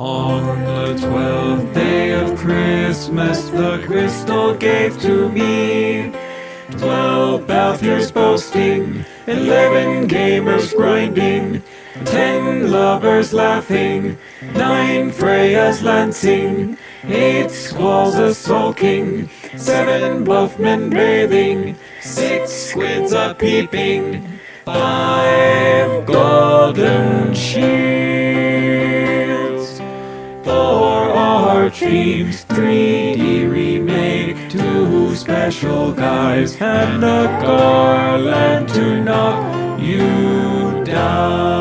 On the twelfth day of Christmas, the crystal gave to me Twelve Balthiers boasting, eleven gamers grinding, ten lovers laughing, nine Freyas lancing, eight squalls a sulking, seven buffmen bathing, six squids a peeping, five golden shields. Dreams, three D remake, two special guys, and a garland to knock you down.